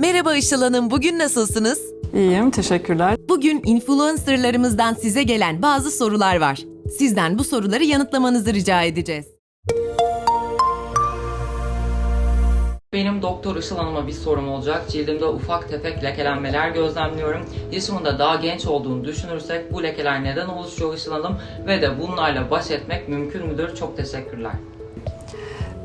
Merhaba Işıl Hanım, bugün nasılsınız? İyiyim, teşekkürler. Bugün influencerlarımızdan size gelen bazı sorular var. Sizden bu soruları yanıtlamanızı rica edeceğiz. Benim Doktor Işıl Hanım'a bir sorum olacak. Cildimde ufak tefek lekelenmeler gözlemliyorum. Yaşımın da daha genç olduğunu düşünürsek bu lekeler neden oluşuyor Işıl Hanım ve de bunlarla baş etmek mümkün müdür? Çok teşekkürler.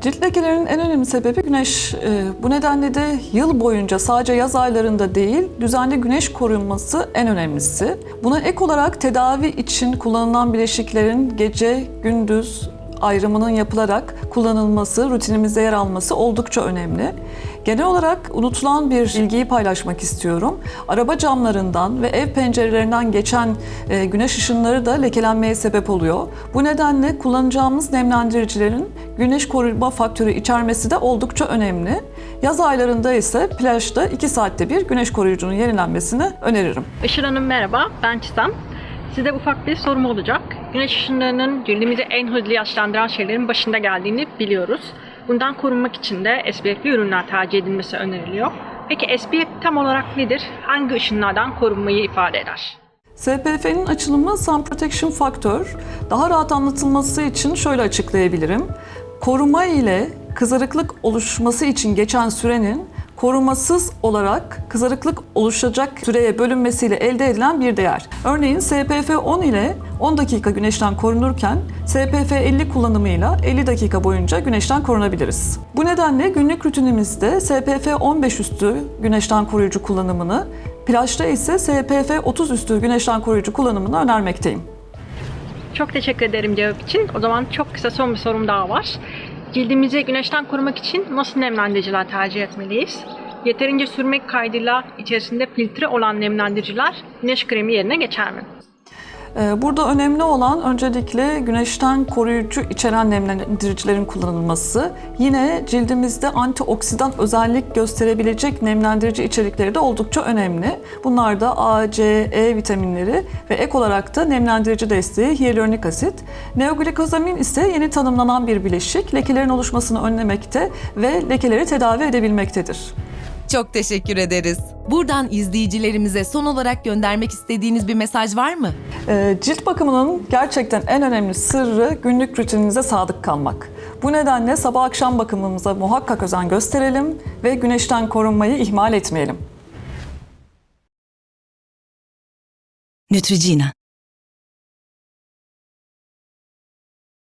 Cilt lekelerinin en önemli sebebi güneş. Ee, Bu nedenle de yıl boyunca sadece yaz aylarında değil, düzenli güneş korunması en önemlisi. Buna ek olarak tedavi için kullanılan bileşiklerin gece, gündüz ayrımının yapılarak kullanılması, rutinimizde yer alması oldukça önemli. Genel olarak unutulan bir bilgiyi paylaşmak istiyorum. Araba camlarından ve ev pencerelerinden geçen e, güneş ışınları da lekelenmeye sebep oluyor. Bu nedenle kullanacağımız nemlendiricilerin güneş koruma faktörü içermesi de oldukça önemli. Yaz aylarında ise plajda 2 saatte bir güneş koruyucunun yenilenmesini öneririm. Işıl Hanım merhaba, ben Çisem. Size ufak bir sorum olacak. Güneş ışınlarının cildimizi en hızlı yaşlandıran şeylerin başında geldiğini biliyoruz. Bundan korunmak için de SPF'li ürünler tercih edilmesi öneriliyor. Peki SPF tam olarak nedir? Hangi ışınlardan korunmayı ifade eder? SPF'nin açılımı Sun Protection Factor. Daha rahat anlatılması için şöyle açıklayabilirim. Koruma ile kızarıklık oluşması için geçen sürenin korumasız olarak kızarıklık oluşacak süreye bölünmesiyle elde edilen bir değer. Örneğin SPF 10 ile 10 dakika güneşten korunurken SPF 50 kullanımıyla 50 dakika boyunca güneşten korunabiliriz. Bu nedenle günlük rutinimizde SPF 15 üstü güneşten koruyucu kullanımını, plajda ise SPF 30 üstü güneşten koruyucu kullanımını önermekteyim. Çok teşekkür ederim cevap için. O zaman çok kısa son bir sorum daha var. Cildimizi güneşten korumak için nasıl nemlendiriciler tercih etmeliyiz? Yeterince sürmek kaydıyla içerisinde filtre olan nemlendiriciler güneş kremi yerine geçer mi? Ee, Burada önemli olan öncelikle güneşten koruyucu içeren nemlendiricilerin kullanılması. Yine cildimizde antioksidan özellik gösterebilecek nemlendirici içerikleri de oldukça önemli. Bunlar da A, C, E vitaminleri ve ek olarak da nemlendirici desteği hyaluronik asit. Neoglikozamin ise yeni tanımlanan bir bileşik. Lekelerin oluşmasını önlemekte ve lekeleri tedavi edebilmektedir. Çok teşekkür ederiz. Buradan izleyicilerimize son olarak göndermek istediğiniz bir mesaj var mı? Ee, Cilt bakımının gerçekten en önemli sırrı günlük rutininize sadık kalmak. Bu nedenle sabah akşam bakımımıza muhakkak özen gösterelim ve güneşten korunmayı ihmal etmeyelim. Neutrogena